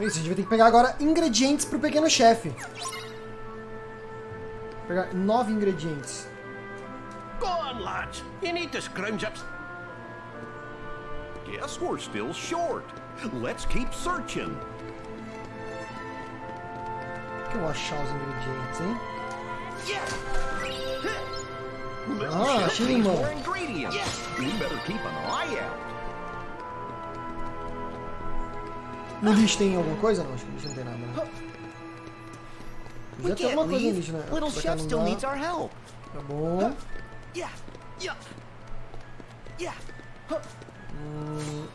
Então isso, a gente vai ter que pegar agora ingredientes pro pequeno chefe. Pegar nove ingredientes. Go on, lads. You need to scrounge up. Guess we're still short. Let's keep searching. que eu vou achar os ingredientes, hein? Ah, achei more ingredients. We better keep an eye out. No lixo tem alguma coisa? Não, acho que no lixo não tem nada. Né? Tem can't alguma coisa no lixo, né? Little chef still needs our help. Tá bom. Yeah, yeah, yeah, Hum,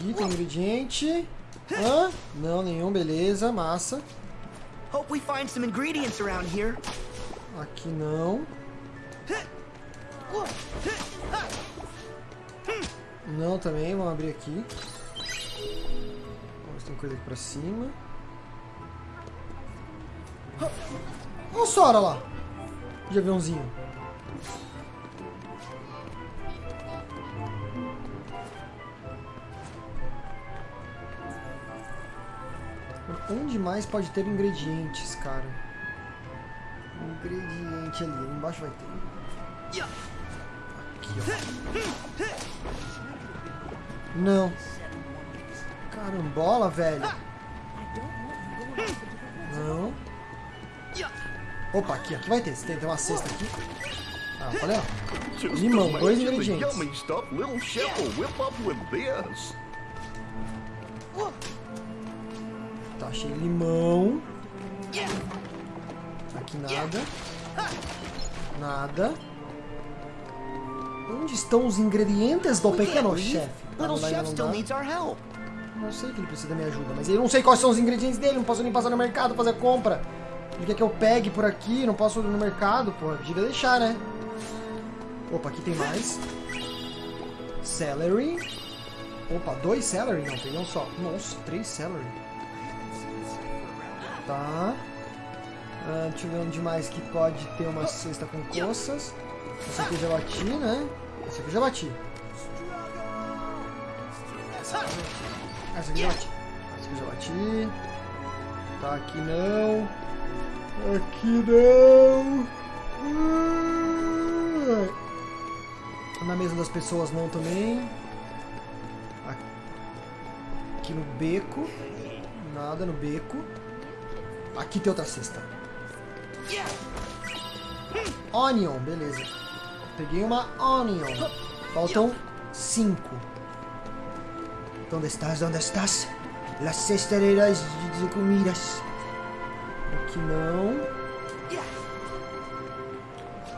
aqui tem ingrediente. Hã? Não, nenhum, beleza, massa. Hope we find some ingredients around here. Aqui não. Não também, vamos abrir aqui. Vamos ver tem coisa aqui pra cima. Olha o Sora lá. De aviãozinho. Onde mais pode ter ingredientes, cara? Ingrediente ali embaixo vai ter. Aqui, ó. Não. Carambola, velho. Não. Opa, aqui, aqui vai ter. Tem, tem uma cesta aqui. Ah, olha Limão, dois ingredientes. Tá, achei limão. Aqui nada. Nada. Onde estão os ingredientes do pequeno chefe? Little chef still needs our help. Eu sei que ele precisa da minha ajuda, mas eu não sei quais são os ingredientes dele, não posso nem passar no mercado fazer compra. Ele quer que eu pegue por aqui, não posso ir no mercado, pô. Devia deixar, né? Opa, aqui tem mais. Celery. Opa, dois celery? Não, peguei um só. Nossa, três celery. Tá. Ah, deixa eu ver onde mais que pode ter uma cesta com coças. Essa aqui eu já bati, né? Essa aqui eu já bati. Eu já bati. Essa aqui já bati. Tá, aqui não. Aqui não. Ah. Na mesa das pessoas não também. Aqui no beco. Nada no beco. Aqui tem outra cesta. Onion, beleza. Peguei uma onion. Faltam cinco. Onde estás? Onde estás? Las cestereiras de, de comidas. Aqui não.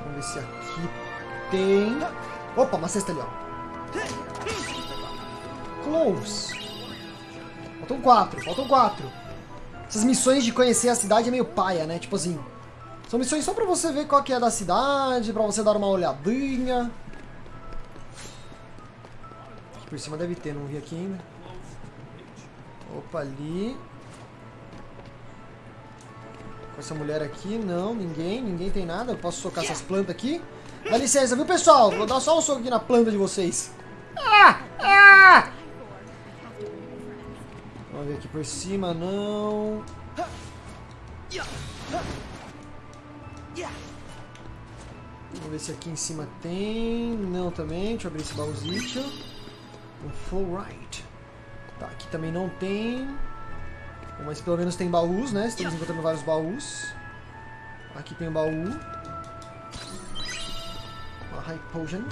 Vamos ver se aqui tem. Opa, uma cesta ali, ó. Close. Faltam quatro, faltam quatro. Essas missões de conhecer a cidade é meio paia, né? Tipo assim. São missões só pra você ver qual que é da cidade, pra você dar uma olhadinha. Por cima deve ter, não vi aqui ainda. Opa, ali. Com essa mulher aqui, não, ninguém, ninguém tem nada. Eu posso socar essas plantas aqui. Dá licença, viu, pessoal? Vou dar só um soco aqui na planta de vocês. Ah! Ah! Vamos ver aqui por cima, não. Vamos ver se aqui em cima tem. Não também. Deixa eu abrir esse baúzito. Um full right. Tá, aqui também não tem. Mas pelo menos tem baús, né? Estamos encontrando vários baús. Aqui tem um baú. Uma high potion.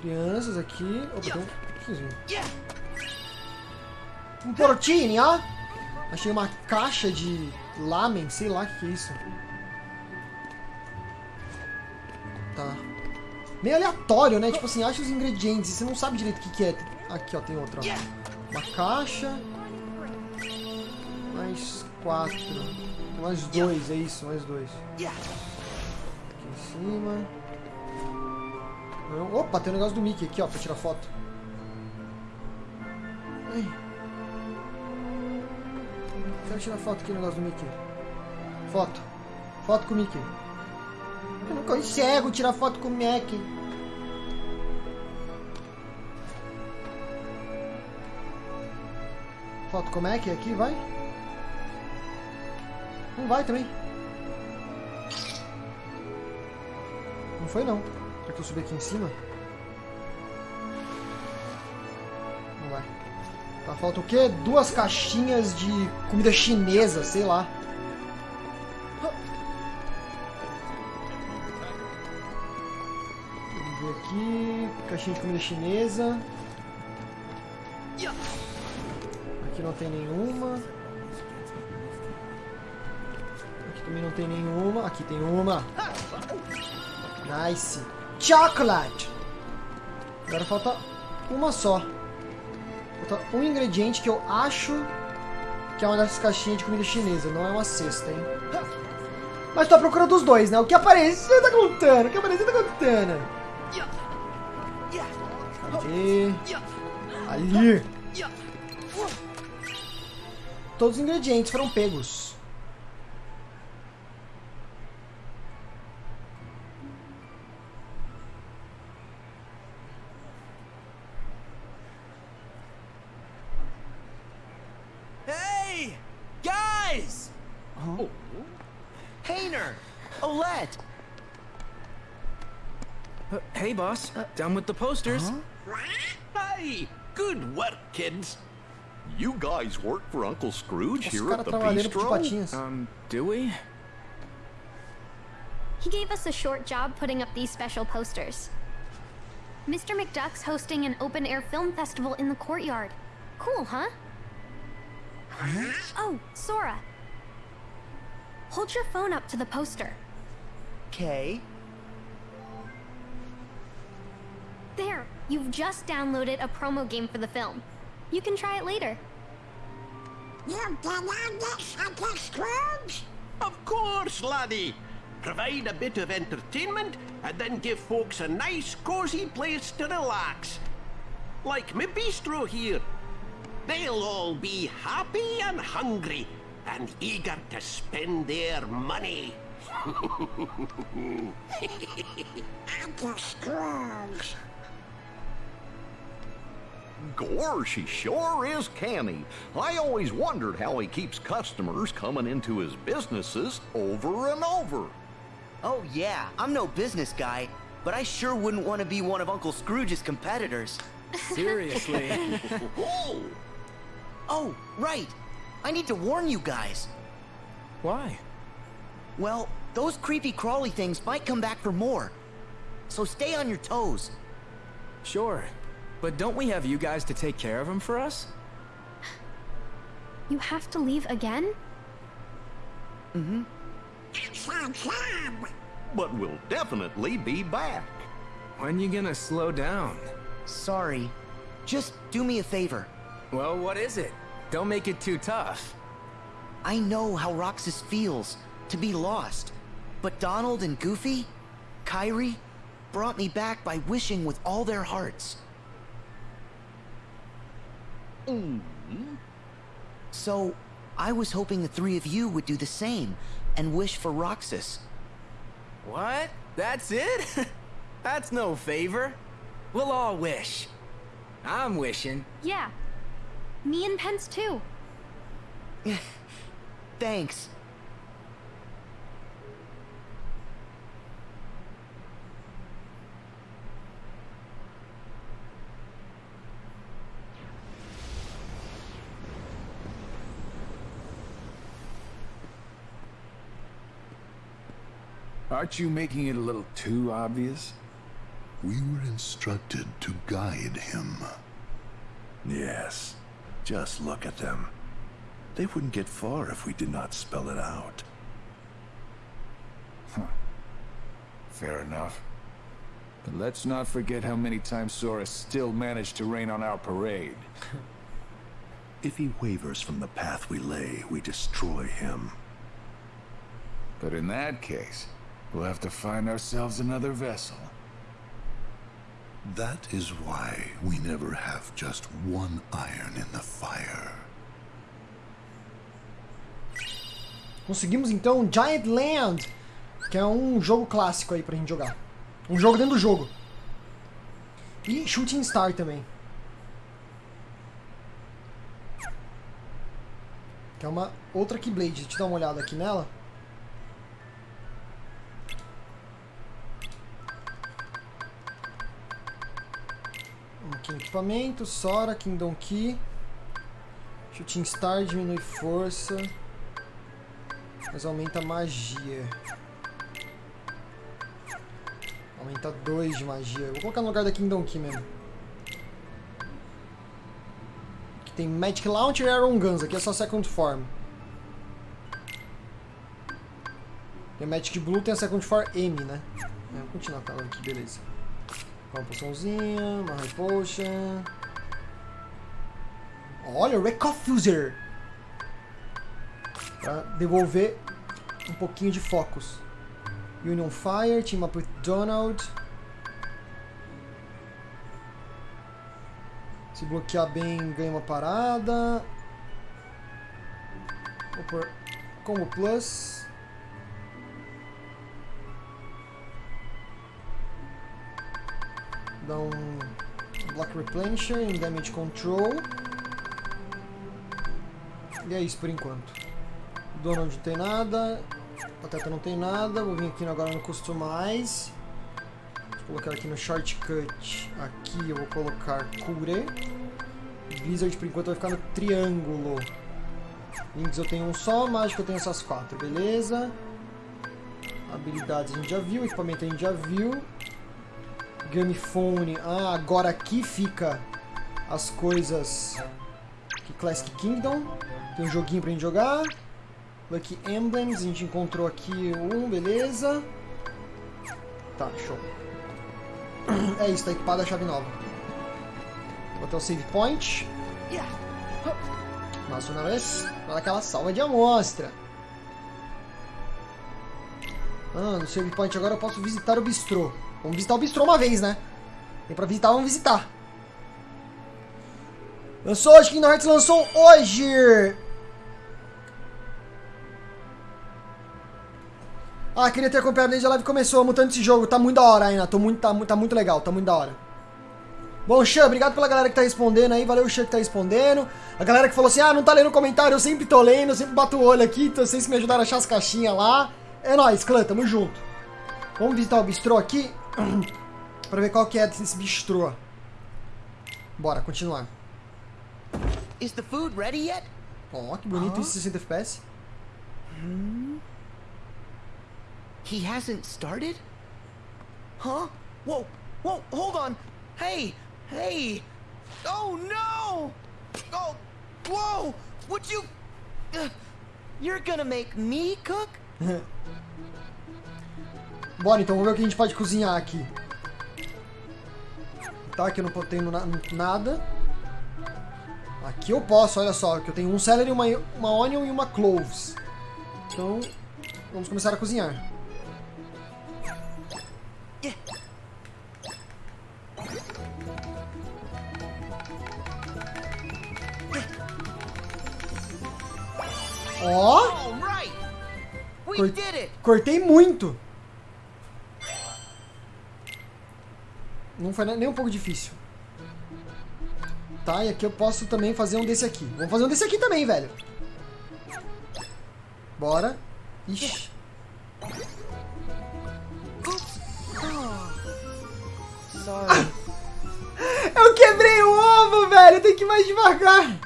Crianças aqui. Opa, tem um. isso? Um portinho, ó. Achei uma caixa de lamen, sei lá o que é isso. Meio aleatório, né? Tipo assim, acha os ingredientes e você não sabe direito o que, que é. Aqui, ó, tem outra. Uma caixa. Mais quatro. Mais dois, é isso, mais dois. Aqui em cima. Opa, tem um negócio do Mickey aqui, ó, pra tirar foto. Ai. Quero tirar foto aqui no negócio do Mickey. Foto. Foto com o Mickey. Eu não consigo tirar foto com o Mickey. Falta como é que é aqui, vai? Não vai também. Não foi não. Será que eu subir aqui em cima? Não vai. Tá, falta o quê? Duas caixinhas de comida chinesa, sei lá. Vamos ver aqui. Caixinha de comida chinesa. Não tem nenhuma. Aqui também não tem nenhuma. Aqui tem uma. Nice. Chocolate. Agora falta uma só. Falta um ingrediente que eu acho que é uma dessas caixinhas de comida chinesa. Não é uma cesta, hein? Mas tô à procura dos dois, né? O que apareceu tá contando. O que apareceu tá contando. Cadê? Ali. Todos os ingredientes foram pegos. Hey! Guys! Oh. Hayner! Olette! Uh, hey, boss. Down with the posters. Aye, good work, kids. You guys work for Uncle Scrooge here at the trabalhando pro bistro? Um, do we? He gave us a short job putting up these special posters. Mr. McDuck's hosting an open air film festival in the courtyard. Cool, huh? Oh, Sora. Hold your phone up to the poster. Okay. There, you've just downloaded a promo game for the film. You can try it later. You download this Uncle Scrooge? Of course, laddie. Provide a bit of entertainment and then give folks a nice, cozy place to relax. Like my bistro here. They'll all be happy and hungry and eager to spend their money. Uncle Scrooge. Gorsh, he sure is canny. I always wondered how he keeps customers coming into his businesses over and over. Oh, yeah, I'm no business guy, but I sure wouldn't want to be one of Uncle Scrooge's competitors. Seriously. Oh! Oh, right! I need to warn you guys. Why? Well, those creepy crawly things might come back for more. So stay on your toes. Sure. But don't we have you guys to take care of him for us? You have to leave again? Mhm. Sounds fun. But we'll definitely be back. When you gonna slow down? Sorry. Just do me a favor. Well, what is it? Don't make it too tough. I know how Roxas feels to be lost, but Donald and Goofy, Kyrie, brought me back by wishing with all their hearts. Mm-hmm. So, I was hoping the three of you would do the same and wish for Roxas. What? That's it? That's no favor. We'll all wish. I'm wishing. Yeah. Me and Pence too. Thanks. Aren't you making it a little too obvious? We were instructed to guide him. Yes. Just look at them. They wouldn't get far if we did not spell it out. Huh. Fair enough. But let's not forget how many times Sora still managed to rain on our parade. if he wavers from the path we lay, we destroy him. But in that case, we'll have to find ourselves another vessel. That is why we never have just one iron in the fire. Conseguimos então Giant Land, que é um jogo clássico aí pra gente jogar. Um jogo dentro do jogo. E Shooting Star também. Que é uma outra Keyblade. Deixa eu dar uma olhada aqui nela. Equipamento, Sora, Kingdom Key. Shooting Star diminui força. Mas aumenta magia. Aumenta 2 de magia. Vou colocar no lugar da Kingdom Key mesmo. Aqui tem Magic Launcher e Iron Guns. Aqui é só Second Form. Tem Magic Blue, tem a Second Form M, né? É, vou continuar ela aqui, beleza. Uma poçãozinha, uma High Potion. Olha, Reconfuser! Pra devolver um pouquinho de focus. Union Fire, Team Up with Donald. Se bloquear bem, ganha uma parada. Vou pôr Combo Plus. Replenisher em Damage Control. E é isso por enquanto. Donald não tem nada. Pateta não tem nada. Vou vir aqui agora no Customize. Vou colocar aqui no Shortcut. Aqui eu vou colocar Cure. Blizzard por enquanto vai ficar no triângulo. Links eu tenho um só, mágico eu tenho essas quatro, beleza? Habilidades a gente já viu, equipamento a gente já viu. Gamefone. Ah, agora aqui fica as coisas. Aqui, Classic Kingdom. Tem um joguinho pra gente jogar. Lucky Emblems, a gente encontrou aqui um, beleza. Tá, show. É isso, tá equipada a chave nova. Vou botar o save point. Mais uma vez, para aquela salva de amostra. Ah, no save point agora eu posso visitar o bistrô. Vamos visitar o bistrô uma vez, né? Tem pra visitar, vamos visitar. Lançou hoje, Kingdom Hearts lançou hoje! Ah, queria ter acompanhado desde a live começou, mutando esse jogo. Tá muito da hora ainda, Tô muito, tá, tá muito legal, tá muito da hora. Bom, Xan, obrigado pela galera que tá respondendo aí. Valeu, Xan, que tá respondendo. A galera que falou assim, ah, não tá lendo comentário, eu sempre tô lendo, sempre bato o olho aqui. Então vocês me ajudaram a achar as caixinhas lá. É nóis, clã, tamo junto. Vamos visitar o bistrô aqui. Pra ver qual que é desse bistrô. Bora, continuar. Is the food ready yet? Oh, que bonito, isso 60 FPS. Hmm? He hasn't started? Huh? Whoa, whoa, hold on. Hey, hey. Oh no! Oh, whoa! Would you... Uh, you're gonna make me cook? Bora, então vamos ver o que a gente pode cozinhar aqui. Tá, aqui eu não tenho na nada. Aqui eu posso, olha só, que eu tenho um celery, uma, uma onion e uma cloves. Então, vamos começar a cozinhar. Ó! Cor cortei muito! Não foi nem um pouco difícil. Tá, e aqui eu posso também fazer um desse aqui. Vamos fazer um desse aqui também, velho. Bora. Ixi. Eu quebrei o ovo, velho. Tem que ir mais devagar.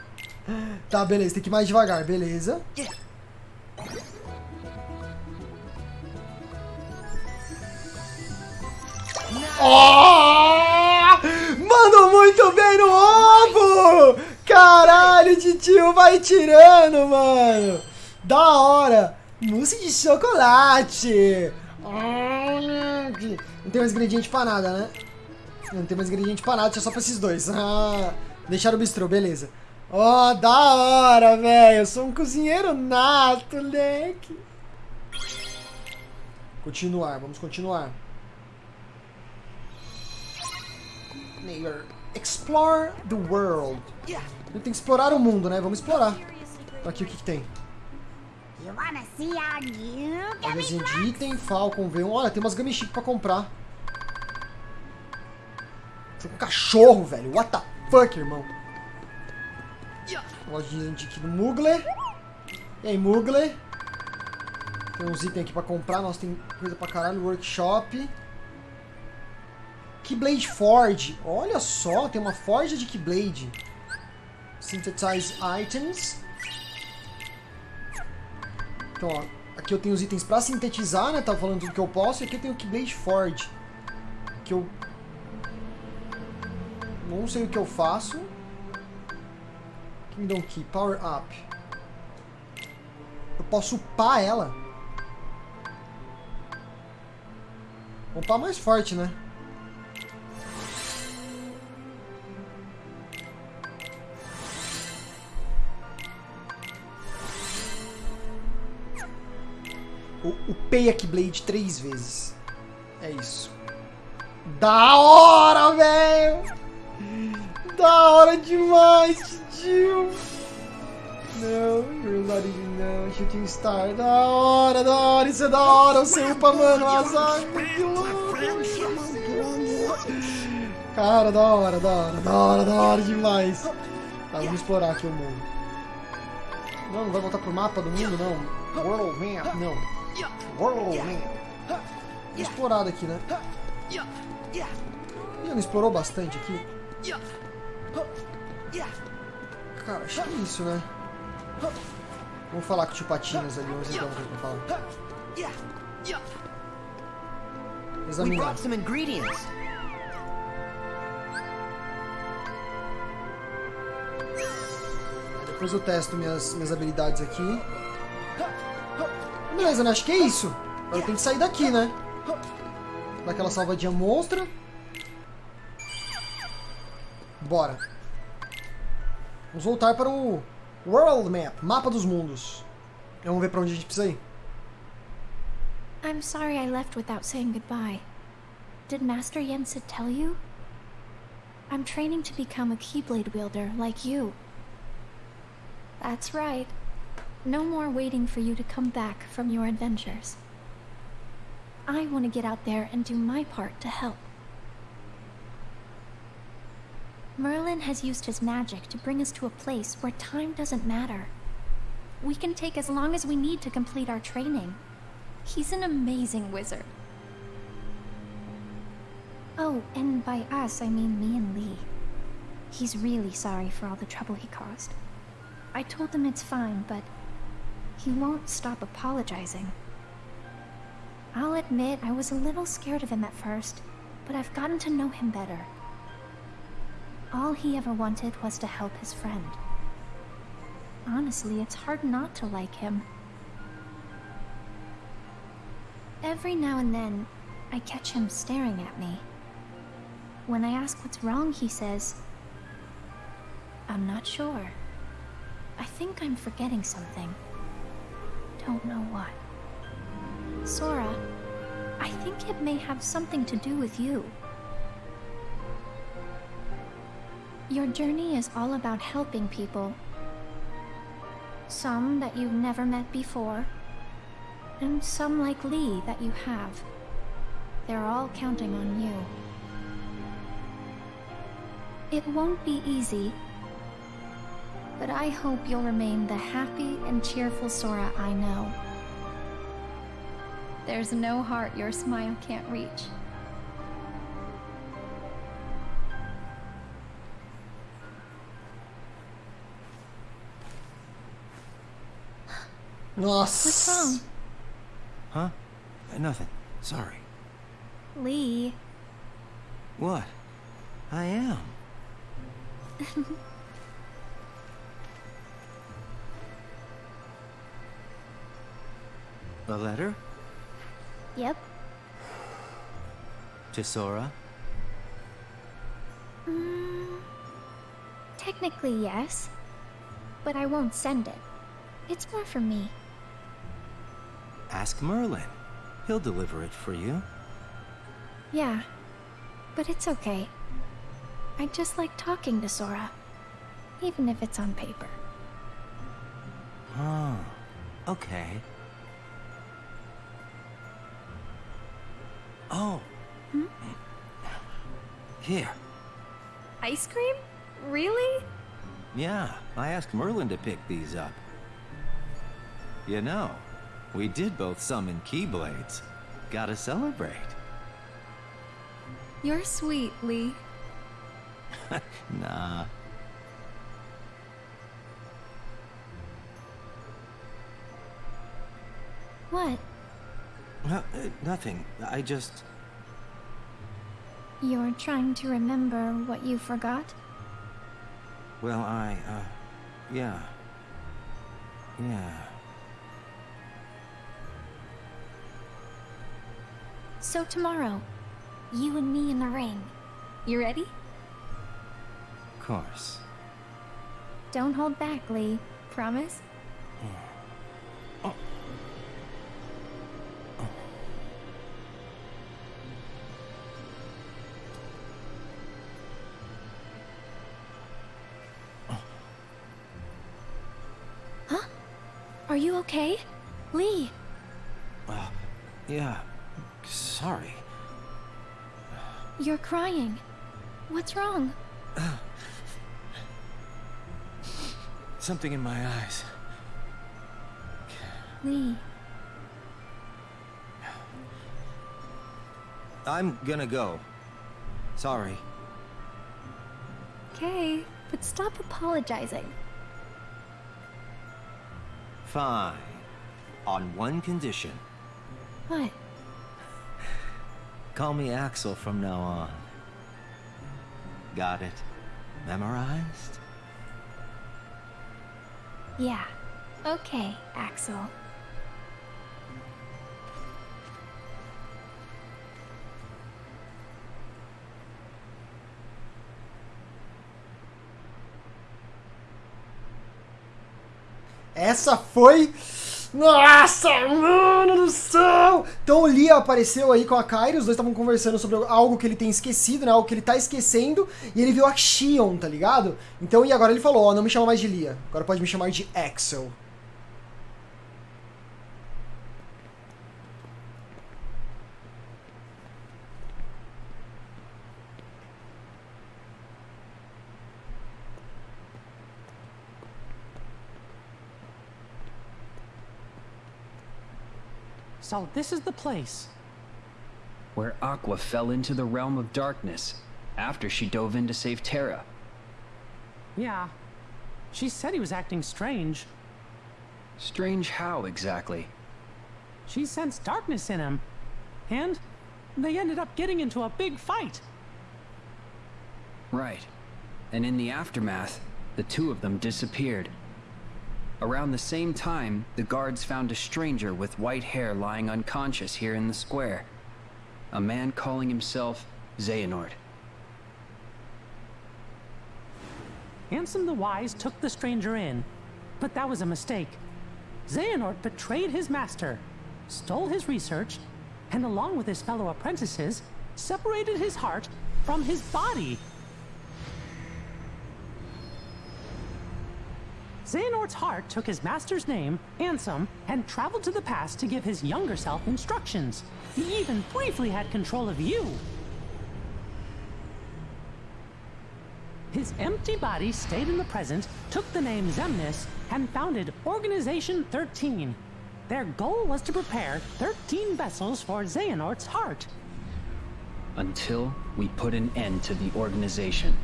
Tá, beleza. Tem que ir mais devagar. Beleza. Oh! Mandou muito bem no ovo! Caralho, titio vai tirando, mano. Da hora. Mousse de chocolate. Não tem mais ingrediente pra nada, né? Não tem mais ingrediente pra nada, só pra esses dois. Ah, deixaram o bistrô, beleza. Ó, oh, da hora, velho. Eu sou um cozinheiro nato, leque. Continuar, vamos continuar. Explore the world. Eu tenho que explorar o mundo, né? Vamos explorar. Aqui o que, que tem? Magazinho de item, Falcon V1. Olha, tem umas Gummy Chic pra comprar. Sou um cachorro, velho. What the fuck, irmão? Lojinha de aqui do Mugler. E aí, Mugler? Tem uns itens aqui pra comprar. Nossa, tem coisa pra caralho. Workshop. Keyblade Forge. Olha só, tem uma forja de Keyblade. Synthesize Items. Então, ó. Aqui eu tenho os itens pra sintetizar, né? Tava falando tudo que eu posso. E aqui eu tenho o Keyblade Forge. Que eu... Não sei o que eu faço. Kingdom Key. Power Up. Eu posso upar ela. Vou upar mais forte, né? Eu upei a Keyblade três vezes. É isso. Da hora, velho! Da hora demais, tio! Não, Rosary não, Shooting Star, da hora, da hora, isso é da hora, você upa, mano, azar, que louco, Cara, da hora, da hora, da hora, da hora demais. Tá, vamos explorar aqui o mundo. Não, não vai voltar pro mapa do mundo, não. World Map, não. Explorar daqui, né? Ih, não explorou bastante aqui? Cara, acho que é isso, né? Vamos falar com o tio Patinhas ali, vamos ver então o que fala. We Examinar. Depois eu testo minhas, minhas habilidades aqui. Beleza, né? Acho que é isso. Agora tenho que sair daqui, né? Daquela salvadinha monstra. Bora. Vamos voltar para o World Map, mapa dos mundos. Vamos ver para onde a gente precisa ir. I'm sorry I left without saying goodbye. Did Master Yensid tell you? I'm training to become a Keyblade wielder like you. That's right. No more waiting for you to come back from your adventures. I want to get out there and do my part to help. Merlin has used his magic to bring us to a place where time doesn't matter. We can take as long as we need to complete our training. He's an amazing wizard. Oh, and by us, I mean me and Lee. He's really sorry for all the trouble he caused. I told him it's fine, but he won't stop apologizing. I'll admit I was a little scared of him at first, but I've gotten to know him better. All he ever wanted was to help his friend. Honestly, it's hard not to like him. Every now and then, I catch him staring at me. When I ask what's wrong, he says, I'm not sure. I think I'm forgetting something. Don't know what. Sora, I think it may have something to do with you. Your journey is all about helping people. Some that you've never met before, and some like Lee that you have. They're all counting on you. It won't be easy, but I hope you'll remain the happy and cheerful Sora I know. There's no heart your smile can't reach. Nossa. What's wrong? Huh? Uh, Nothing. Sorry. Lee, What? I am. A letter? yep. To Sora? Mm, technically, yes. But I won't send it. It's more for me. Ask Merlin. He'll deliver it for you. Yeah. But it's okay. I just like talking to Sora. Even if it's on paper. Oh, okay. Oh. Hmm? Here. Ice cream? Really? Yeah, I asked Merlin to pick these up. You know, we did both summon Keyblades. Gotta celebrate. You're sweet, Lee. Nah. What? Uh, uh, nothing. I just. You're trying to remember what you forgot? Well, I, uh. Yeah. Yeah. So tomorrow, you and me in the ring. You ready? Of course. Don't hold back, Lee. Promise? Huh? Okay? Lee, Uh, yeah. Sorry. you're crying. What's wrong? Something in my eyes. Lee, I'm gonna go. Sorry. okay, but stop apologizing. Fine. On one condition. What? Call me Axel from now on. Got it? Memorized? Yeah. Okay, Axel. Essa foi. Nossa, mano do céu! Então o Lia apareceu aí com a Kairi, os dois estavam conversando sobre algo que ele tem esquecido, né? Algo que ele tá esquecendo, e ele viu a Xion, tá ligado? Então, e agora ele falou, ó, não me chama mais de Lia, agora pode me chamar de Axel. So this is the place. Where Aqua fell into the realm of darkness after she dove in to save Terra. Yeah. She said he was acting strange. Strange how exactly? She sensed darkness in him. And they ended up getting into a big fight. Right. And in the aftermath, the two of them disappeared. Around the same time, the guards found a stranger with white hair lying unconscious here in the square. A man calling himself Xehanort. Ansem the Wise took the stranger in, but that was a mistake. Xehanort betrayed his master, stole his research, and along with his fellow apprentices, separated his heart from his body. Xehanort's heart took his master's name, Ansem, and traveled to the past to give his younger self instructions. He even briefly had control of you. His empty body stayed in the present, took the name Zemnis, and founded Organization 13. Their goal was to prepare 13 vessels for Xehanort's heart. Until we put an end to the organization.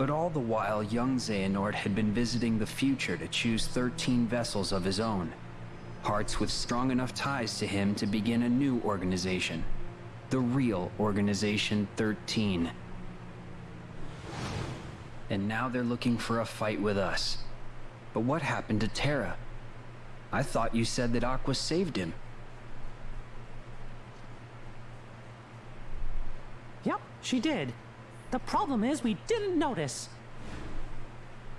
But all the while, young Xehanort had been visiting the future to choose 13 vessels of his own. Hearts with strong enough ties to him to begin a new organization. The real Organization 13. And now they're looking for a fight with us. But what happened to Terra? I thought you said that Aqua saved him. Yep, she did. The problem is we didn't notice.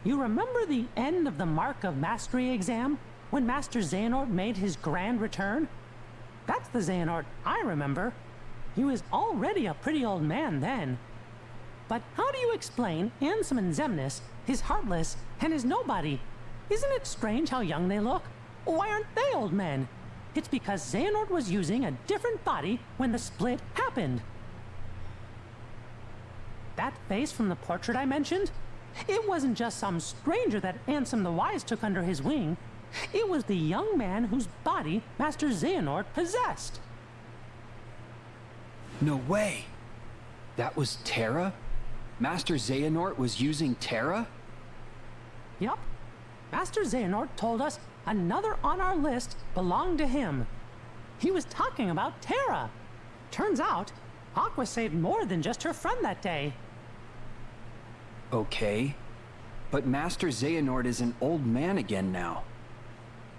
You remember the end of the Mark of Mastery exam? When Master Xehanort made his grand return? That's the Xehanort I remember. He was already a pretty old man then. But how do you explain Ansem and Zemnis, his Heartless, and his Nobody? Isn't it strange how young they look? Why aren't they old men? It's because Xehanort was using a different body when the split happened. That face from the portrait I mentioned? It wasn't just some stranger that Ansem the Wise took under his wing. It was the young man whose body Master Xehanort possessed. No way. That was Terra? Master Xehanort was using Terra? Yup. Master Xehanort told us another on our list belonged to him. He was talking about Terra. Turns out, Aqua saved more than just her friend that day. Okay. But Master Xehanort is an old man again now.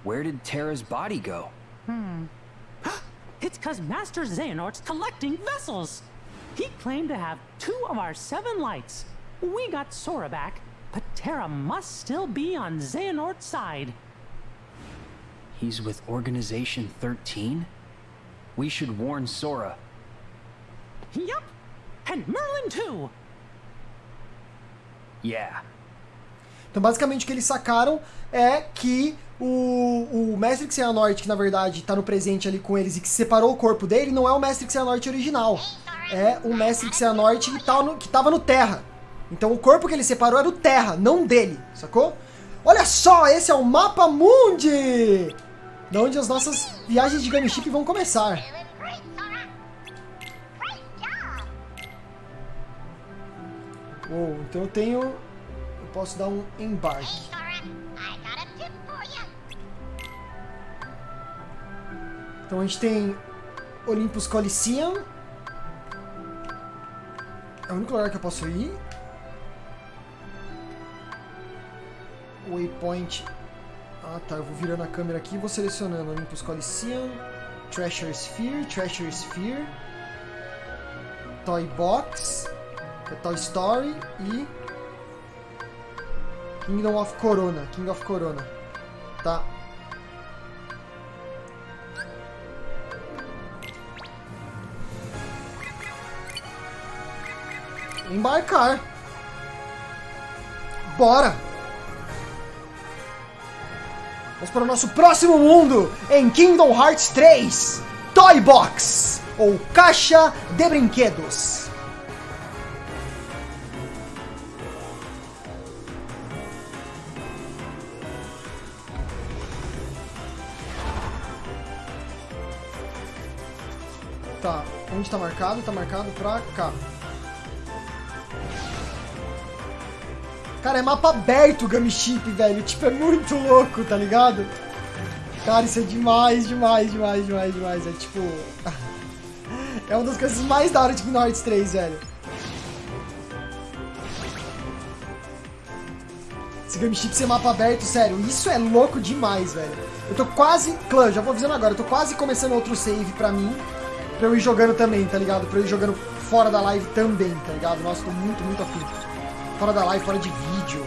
Where did Terra's body go? Hmm. it's cause Master Xehanort's collecting vessels! He claimed to have two of our seven lights. We got Sora back, but Terra must still be on Xehanort's side. He's with Organization 13? We should warn Sora. Yup! And Merlin too! Yeah. Então, basicamente, o que eles sacaram é que o, o Mestre Xehanort, que na verdade está no presente ali com eles e que separou o corpo dele, não é o Mestre Xehanort original. É o Mestre Xehanort que, tá no, que tava no Terra. Então, o corpo que ele separou era do Terra, não dele, sacou? Olha só, esse é o Mapa Mundi! De onde as nossas viagens de Gunship vão começar. Oh, então eu tenho... Eu posso dar um embarque. Então a gente tem Olympus Coliseum. É o único lugar que eu posso ir. Waypoint. Ah tá, eu vou virando a câmera aqui e vou selecionando Olympus Coliseum, Treasure Sphere, Treasure Sphere, Toy Box, é Toy Story e Kingdom of Corona, King of Corona. Tá. Embarcar. Bora! Vamos para o nosso próximo mundo em Kingdom Hearts 3 Toy Box ou Caixa de Brinquedos. Onde tá marcado? Tá marcado pra cá. Cara, é mapa aberto o Gumship, velho. Tipo, é muito louco, tá ligado? Cara, isso é demais, demais, demais, demais, demais. É tipo... É uma das coisas mais da hora de Kingdom Hearts 3, velho. Esse Gumship ser mapa aberto, sério, isso é louco demais, velho. Eu tô quase... Clã, já vou avisando agora, eu tô quase começando outro save pra mim. Pra eu ir jogando também, tá ligado? Pra eu ir jogando fora da live também, tá ligado? Nossa, tô muito, muito afim. Fora da live, fora de vídeo.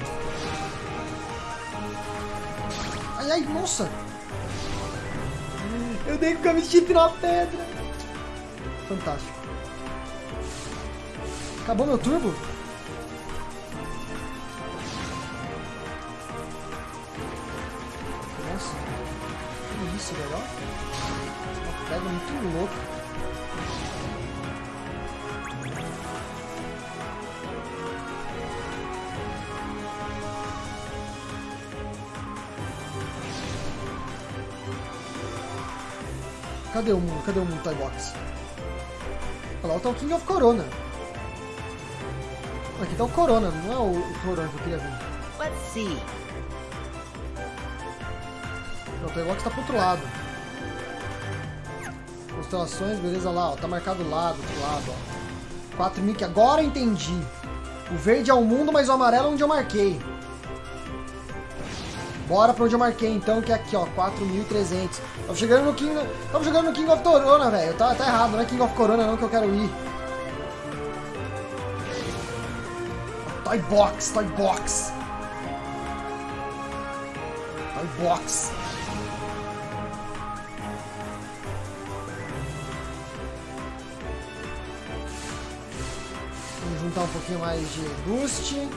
Ai, ai, nossa. Eu dei com o chip na pedra. Fantástico. Acabou meu turbo? Nossa. Que isso, legal. Uma pedra muito louca. Cadê o mundo? Cadê o mundo Toy Box? Olha lá, tá o King of Corona. Aqui tá o Corona, não é o, o Corona que eu queria ver. Let's see. O Toy Box tá pro outro lado. Constelações, beleza lá, ó. Tá marcado lá, do outro lado, ó. 4 mil que agora entendi. O verde é o mundo, mas o amarelo é onde eu marquei. Bora pra onde eu marquei então, que é aqui, ó, 4.300. Tava chegando no King... Tava jogando no King of Corona, velho. Tá, tá errado, não é King of Corona não que eu quero ir. Toy Box, Toy Box. Toy Box. Vamos juntar um pouquinho mais de boost.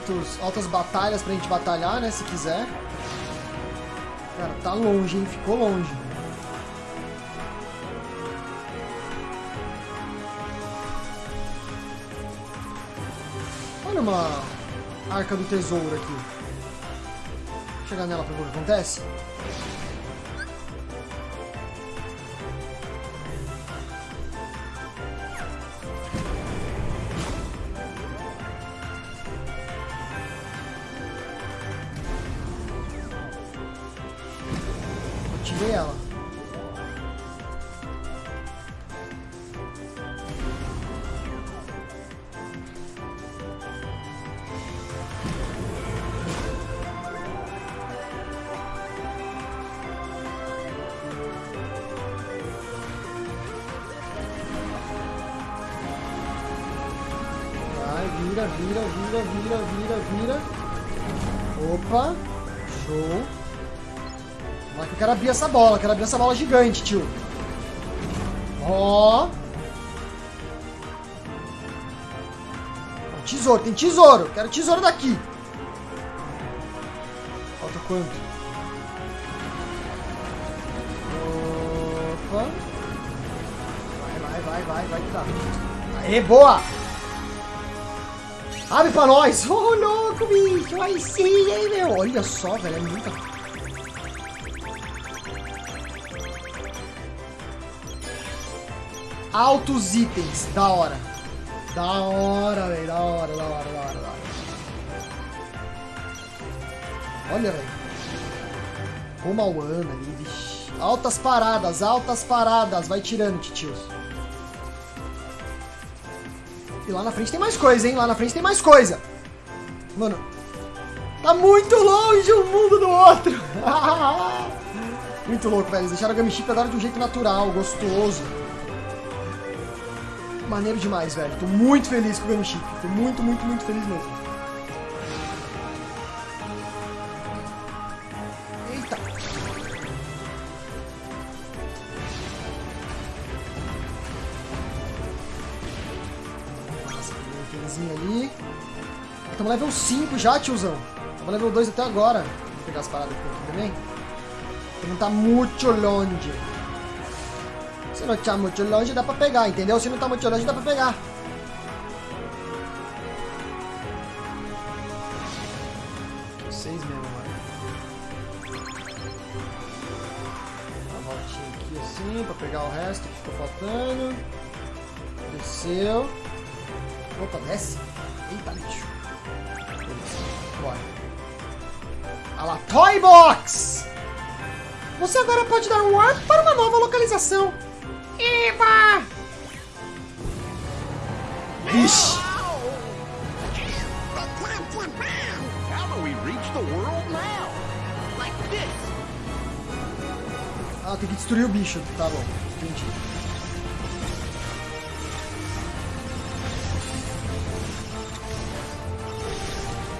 altos, altas batalhas pra gente batalhar, né? Se quiser. Cara, tá longe, hein? Ficou longe. Olha uma arca do tesouro aqui. Vou chegar nela pra ver o que acontece. Vira, vira, vira, vira, vira. Opa, show. Lá que eu quero abrir essa bola, quero abrir essa bola gigante, tio. Ó. Tesouro, tem tesouro. Quero tesouro daqui. Falta quanto? Opa. Vai, vai, vai, vai, vai que dá. Aê, boa! Abre pra nós! Ô, oh, louco, bicho! Aí sim, hein, meu? Olha só, velho, é muita... Altos itens, da hora. Da hora, velho, da hora, da hora, da hora, da hora. Olha, velho. Como a Ana ali, vixi. Altas paradas, altas paradas. Vai tirando, titios. E lá na frente tem mais coisa, hein? Lá na frente tem mais coisa. Mano, tá muito longe um mundo do outro. muito louco, velho. Eles deixaram a Gummy Chip agora de um jeito natural, gostoso. Maneiro demais, velho. Tô muito feliz com o Gummy Chip. Tô muito, muito, muito feliz mesmo. Level 5 já, tiozão. Estamos level 2 até agora. Vou pegar as paradas aqui também. Não tá muito longe. Se não tá muito longe, dá pra pegar, entendeu? Se não tá muito longe, dá pra pegar. Seis mesmo, mano. Uma voltinha aqui assim, pra pegar o resto que ficou faltando. Desceu. Opa, desce. Você agora pode dar um warp para uma nova localização. Eba! Vixe! Ah, tem que destruir o bicho. Tá bom. Entendi.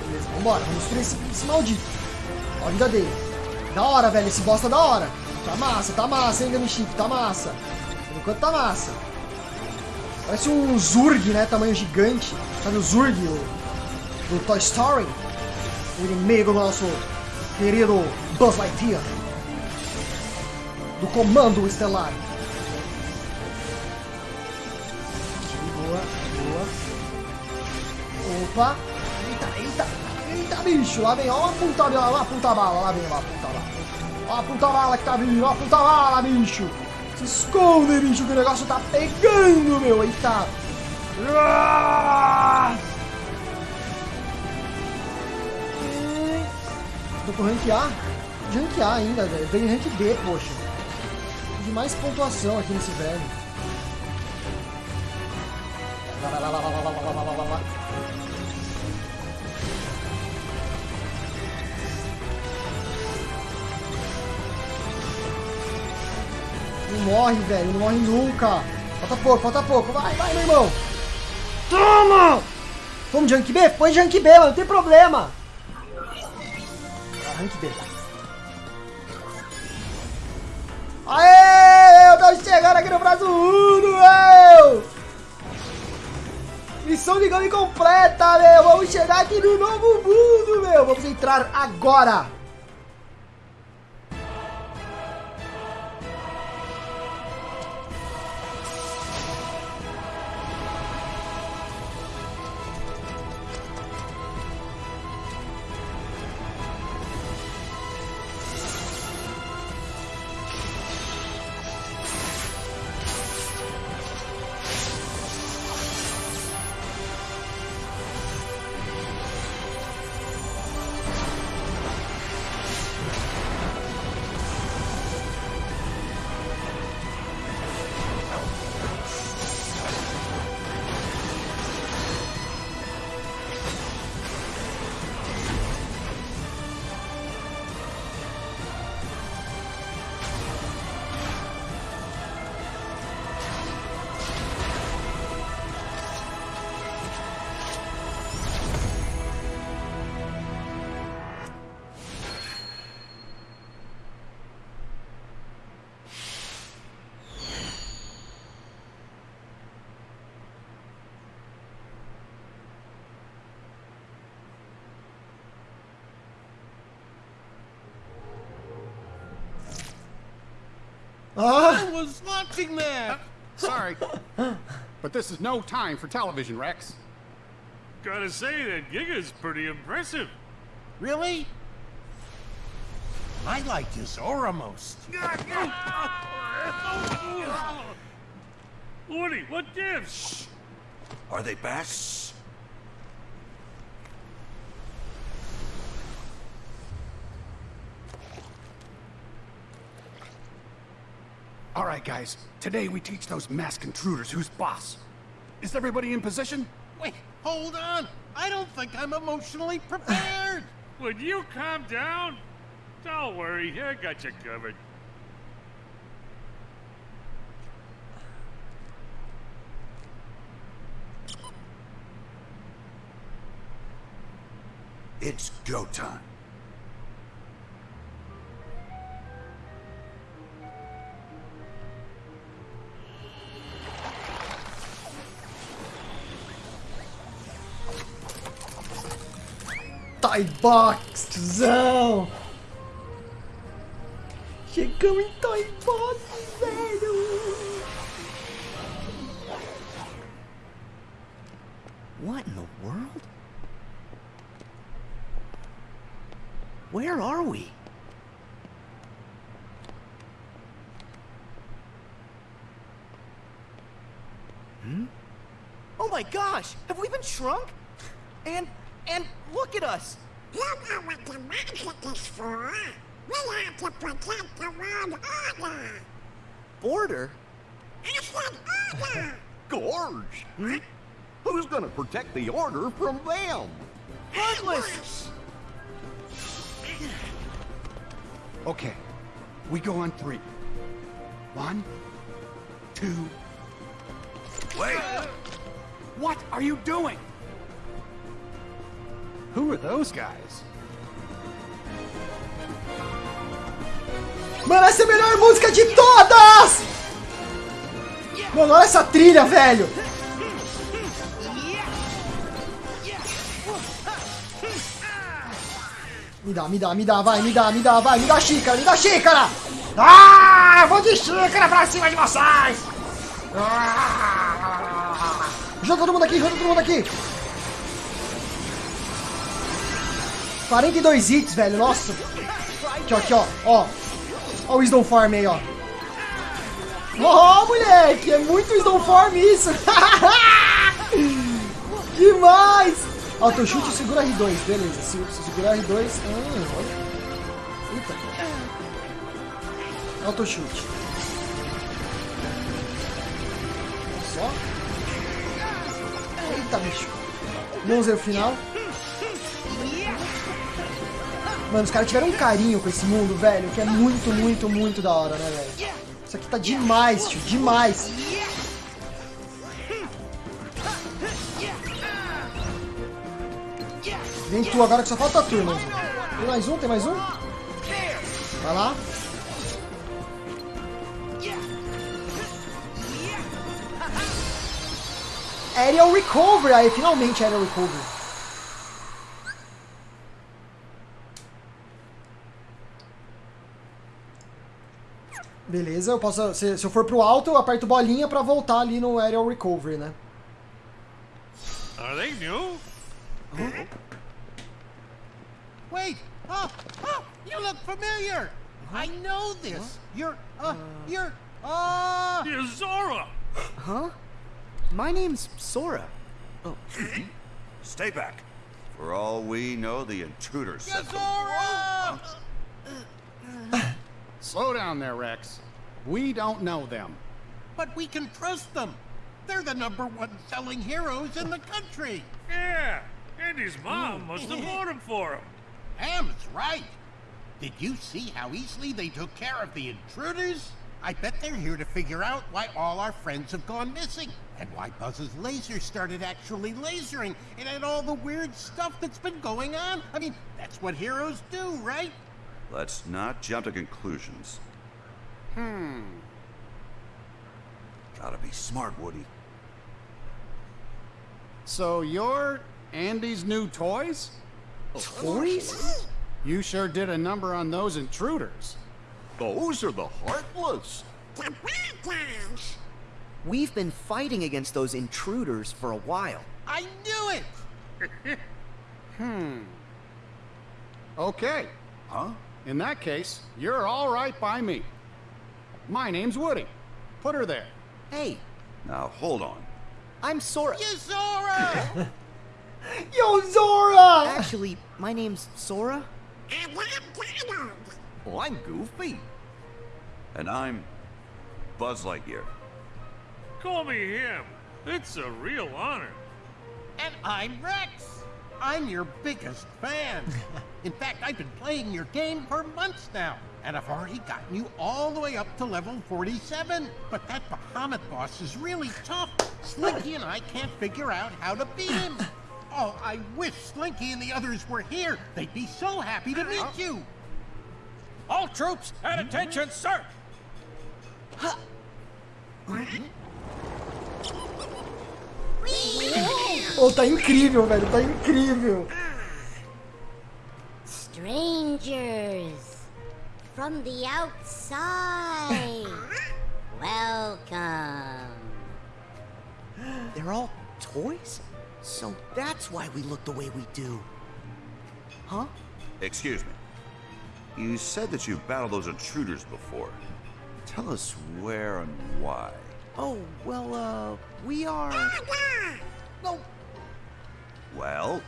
Beleza, vambora. Vamos destruir esse, esse maldito. Ó a vida dele. Da hora, velho. Esse bosta é da hora. Tá massa, tá massa, hein, Gummy Chip. Tá massa. Por enquanto tá massa. Parece um Zurg, né? Tamanho gigante. Sabe o Zurg, o, do Toy Story? O inimigo nosso querido Buzz Lightyear. Do Comando Estelar. Boa, boa. Opa. Eita, eita. Eita, bicho. Lá vem, ó a puta, ó a bala. Lá vem, ó a puta bala. Ó a puta bala que tá vindo. Ó a puta bala, bicho. Se esconde, bicho, que o negócio tá pegando, meu. Eita. Ah! Tô com rank A. De rank A ainda, velho. Vem rank B, poxa. De mais pontuação aqui nesse velho. Lá, lá, lá, lá, lá, lá, lá, lá, lá, lá, morre, velho. Não morre nunca. Falta pouco, falta pouco. Vai, vai, meu irmão. Toma! Vamos Junk B? Põe Junk B, mano. Não tem problema. Ah, Rank B. Aê! Eu tô chegando aqui no Brasil Uno, meu! Missão de game completa, meu! Vamos chegar aqui no novo mundo, meu! Vamos entrar agora! Was watching that! Sorry. but this is no time for television, Rex. Gotta say, that Giga's pretty impressive. Really? I like Zora most. Woody, what gives? Are they bass? All right, guys. Today we teach those masked intruders who's boss. Is everybody in position? Wait, hold on. I don't think I'm emotionally prepared. Would you calm down? Don't worry, I got you covered. It's go time. Toy Box, tiozão! Chegamos em Toy Box, velho! What in the world? Where are we? Hmm? Oh my gosh! Have we been shrunk? And, and look at us! You know what the magic is for. We have to protect the world order. Border? I said order. Gorge! Hmm? Who's gonna protect the order from them? Heartless! Okay. We go on three. One, two. Wait! What are you doing? Who are those guys? Mano, essa é a melhor música de todas! Mano, olha essa trilha, velho! Me dá, me dá, me dá, vai, me dá, me dá, vai, me dá xícara, me dá xícara! Ah, eu vou de xícara pra cima de vocês! Ah! Junta todo mundo aqui, junta todo mundo aqui! 42 hits, velho, nossa! Aqui, ó, aqui, ó, ó. Ó o Wisdom Farm aí, ó. Ó, moleque, é muito Wisdom Farm isso! Demais! Autochute segura R2, beleza. Se, se segurar R2. Ah, olha. Eita. Autochute. Só. Eita, bicho. O final. Mano, os caras tiveram um carinho com esse mundo, velho, que é muito, muito, muito da hora, né, velho? Isso aqui tá demais, tio, demais. Vem tu agora que só falta tu, irmão. Tem mais um? Tem mais um? Vai lá. Aerial Recovery! Aí, finalmente Aerial Recovery. Beleza, eu posso. Se, se eu for pro alto, eu aperto bolinha pra voltar ali no Aerial Recovery, né? Are they new? Wait! Oh, oh, you look familiar! I know this! You're, uh, you're, uh... You're Zora! Huh? My name's Sora. Oh. Stay back. For all we know, the intruder sent. Zora! Slow down there, Rex. We don't know them. But we can trust them. They're the number one selling heroes in the country. Yeah, and his mom hmm. must have bought him for him. Ham's right. Did you see how easily they took care of the intruders? I bet they're here to figure out why all our friends have gone missing, and why Buzz's laser started actually lasering, and and all the weird stuff that's been going on. I mean, that's what heroes do, right? Let's not jump to conclusions. Hmm. Gotta be smart, Woody. So you're Andy's new toys? Toys? You sure did a number on those intruders. Those are the Heartless. the bad. We've been fighting against those intruders for a while. I knew it! Hmm. Okay. Huh? In that case, you're all right by me. My name's Woody. Put her there. Hey, Now, hold on. I'm Sora. Zora! Yo, Zora! Actually, my name's Sora. And I'm Donald. Well, I'm Goofy. And I'm Buzz Lightyear. Call me him. It's a real honor. And I'm Rex. I'm your biggest fan. In fact, I've been playing your game for months now, and I've already gotten you all the way up to level 47. But that Bahamut boss is really tough. Slinky and I can't figure out how to beat him. Oh, I wish Slinky and the others were here. They'd be so happy to meet you. All troops at attention, sir! Oh, tá incrível, velho. Tá incrível. Strangers from the outside. Welcome. They're all toys? So that's why we look the way we do. Huh? Excuse me. You said that you've battled those intruders before. Tell us where and why. Oh, well, uh, we are. No, Well,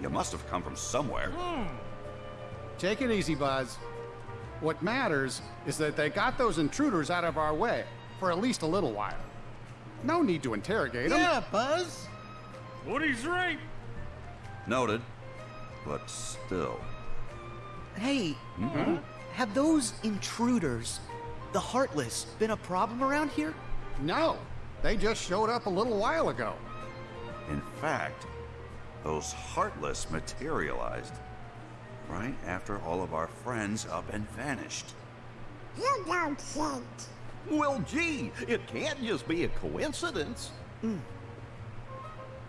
you must have come from somewhere. Hmm. Take it easy, Buzz. What matters is that they got those intruders out of our way for at least a little while. No need to interrogate them. Yeah, Buzz. Woody's right. Noted. But still. Hey, mm-hmm. have those intruders, the Heartless, been a problem around here? No, they just showed up a little while ago. In fact, those Heartless materialized right after all of our friends up and vanished. You don't think. Well, gee, it can't just be a coincidence. Hmm.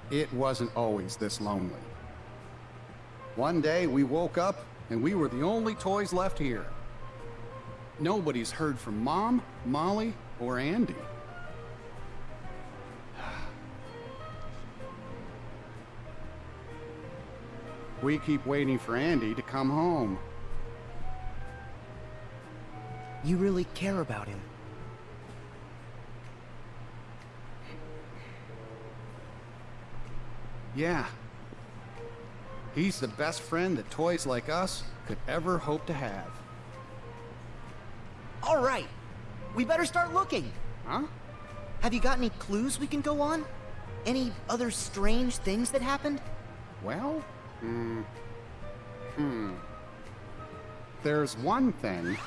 It wasn't always this lonely. One day we woke up and we were the only toys left here. Nobody's heard from Mom, Molly, or Andy. We keep waiting for Andy to come home. You really care about him. Yeah. He's the best friend that toys like us could ever hope to have. All right, we better start looking. Huh? Have you got any clues we can go on? Any other strange things that happened? Well, hmm. Hmm. There's one thing.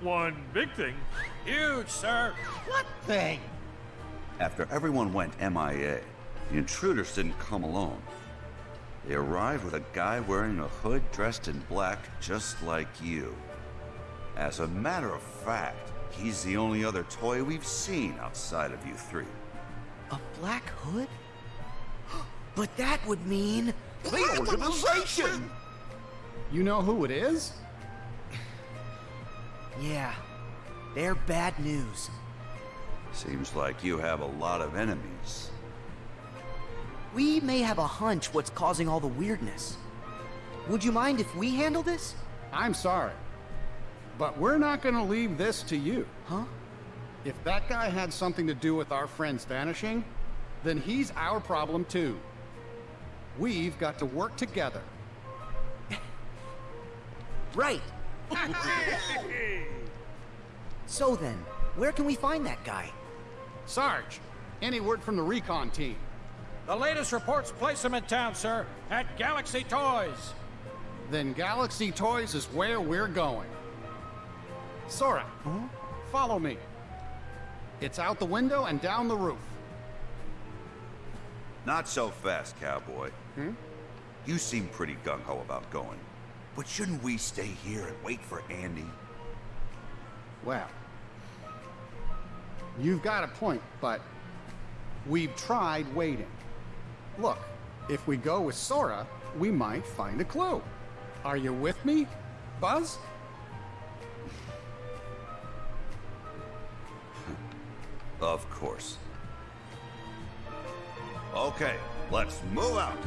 One big thing. Huge, sir. What thing? After everyone went MIA, the intruders didn't come alone. They arrived with a guy wearing a hood dressed in black, just like you. As a matter of fact, he's the only other toy we've seen outside of you three. A black hood? But that would mean. The organization! You know who it is? Yeah, they're bad news. Seems like you have a lot of enemies. We may have a hunch what's causing all the weirdness. Would you mind if we handle this? I'm sorry. But we're not gonna leave this to you. Huh? If that guy had something to do with our friends vanishing, then he's our problem too. We've got to work together. Right. So then, where can we find that guy? Sarge, any word from the recon team? The latest reports place him in town, sir, at Galaxy Toys. Then Galaxy Toys is where we're going. Sora, follow me. It's out the window and down the roof. Not so fast, cowboy. Hmm? You seem pretty gung ho about going. But shouldn't we stay here and wait for Andy? Well, you've got a point, but we've tried waiting. Look, if we go with Sora, we might find a clue. Are you with me, Buzz? Of course. Okay, let's move out.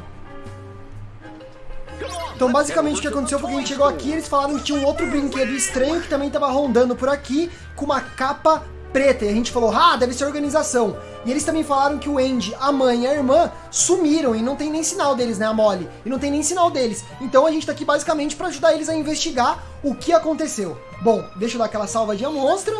Então, basicamente, o que aconteceu foi que a gente chegou aqui, eles falaram que tinha um outro brinquedo estranho que também estava rondando por aqui, com uma capa preta. E a gente falou, ah, deve ser organização. E eles também falaram que o Andy, a mãe e a irmã sumiram e não tem nem sinal deles, né, a Molly? E não tem nem sinal deles. Então a gente tá aqui basicamente para ajudar eles a investigar o que aconteceu. Bom, deixa eu dar aquela salvadinha monstra.